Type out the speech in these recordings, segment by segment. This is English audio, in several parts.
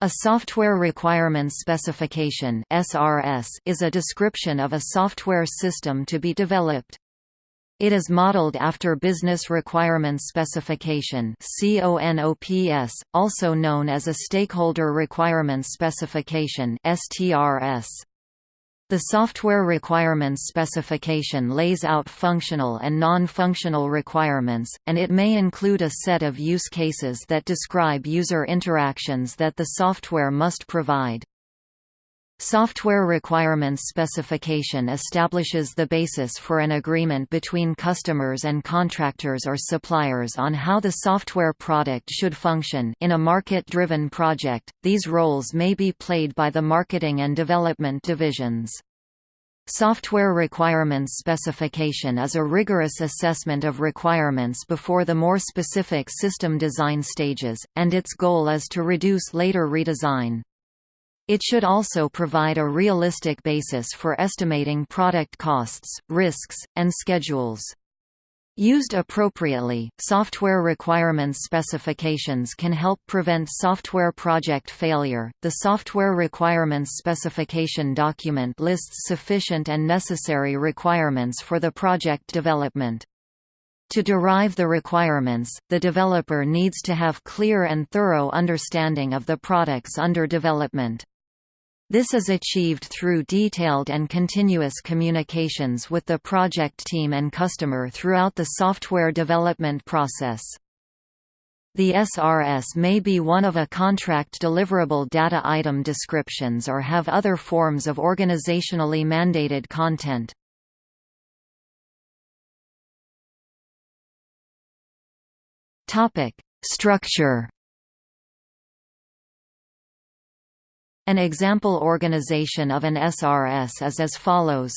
A Software Requirements Specification is a description of a software system to be developed. It is modeled after Business Requirements Specification also known as a Stakeholder Requirements Specification (STRS). The software requirements specification lays out functional and non-functional requirements, and it may include a set of use cases that describe user interactions that the software must provide. Software Requirements Specification establishes the basis for an agreement between customers and contractors or suppliers on how the software product should function in a market-driven project, these roles may be played by the marketing and development divisions. Software Requirements Specification is a rigorous assessment of requirements before the more specific system design stages, and its goal is to reduce later redesign. It should also provide a realistic basis for estimating product costs, risks, and schedules. Used appropriately, software requirements specifications can help prevent software project failure. The Software Requirements Specification document lists sufficient and necessary requirements for the project development. To derive the requirements, the developer needs to have clear and thorough understanding of the products under development. This is achieved through detailed and continuous communications with the project team and customer throughout the software development process. The SRS may be one of a contract deliverable data item descriptions or have other forms of organizationally mandated content. Structure An example organization of an SRS is as follows.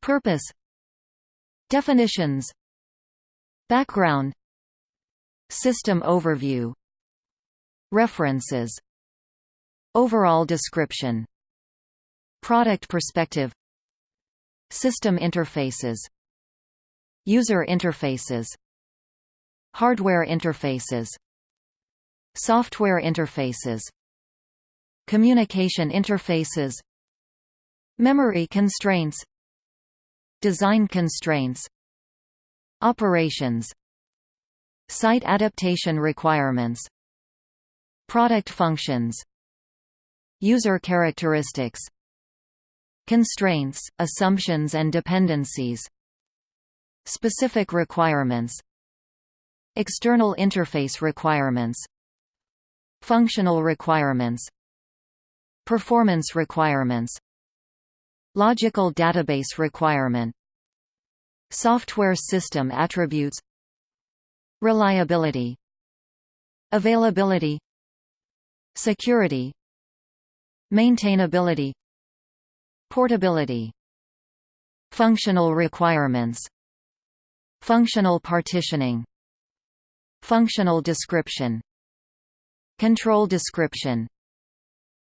Purpose. Definitions. Background. System overview. References. Overall description. Product perspective. System interfaces. User interfaces. Hardware interfaces. Software interfaces Communication interfaces Memory constraints Design constraints Operations Site adaptation requirements Product functions User characteristics Constraints, assumptions and dependencies Specific requirements External interface requirements Functional requirements Performance requirements Logical database requirement Software system attributes Reliability Availability Security Maintainability Portability Functional requirements Functional partitioning Functional description Control description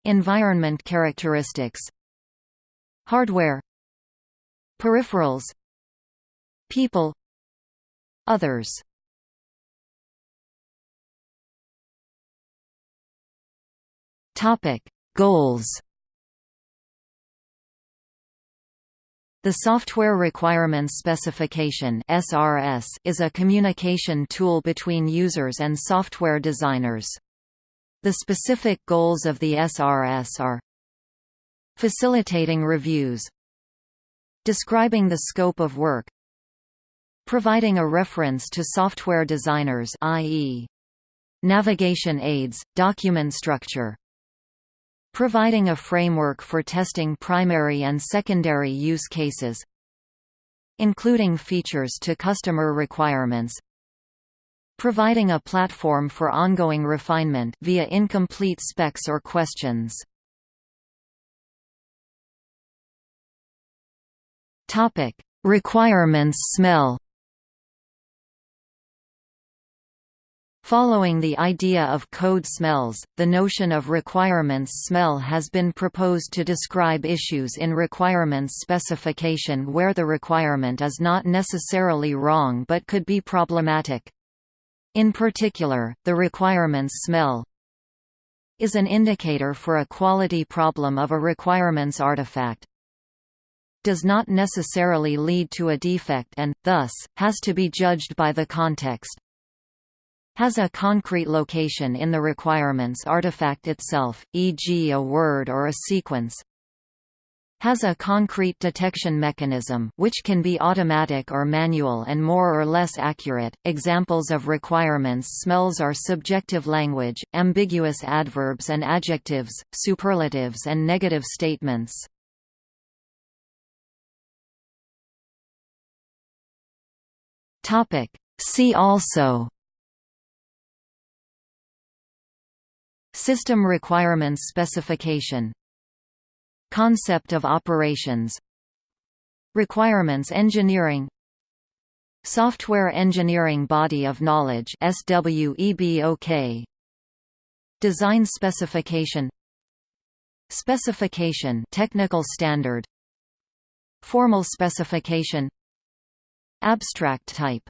Environment characteristics. Hardware. Peripherals. People. Others. Topic. Goals. The Software Requirements Specification (SRS) is a communication tool between users and software designers. The specific goals of the SRS are Facilitating reviews Describing the scope of work Providing a reference to software designers i.e. Navigation aids, document structure Providing a framework for testing primary and secondary use cases Including features to customer requirements providing a platform for ongoing refinement via incomplete specs or questions. Topic: Requirements smell. Following the idea of code smells, the notion of requirements smell has been proposed to describe issues in requirements specification where the requirement is not necessarily wrong but could be problematic. In particular, the requirements smell is an indicator for a quality problem of a requirements artifact. Does not necessarily lead to a defect and, thus, has to be judged by the context. Has a concrete location in the requirements artifact itself, e.g. a word or a sequence, has a concrete detection mechanism which can be automatic or manual and more or less accurate. Examples of requirements smells are subjective language, ambiguous adverbs and adjectives, superlatives and negative statements. Topic: See also System requirements specification Concept of operations. Requirements engineering. Software engineering body of knowledge SWEBOK Design specification. Specification technical standard. Formal specification. Abstract type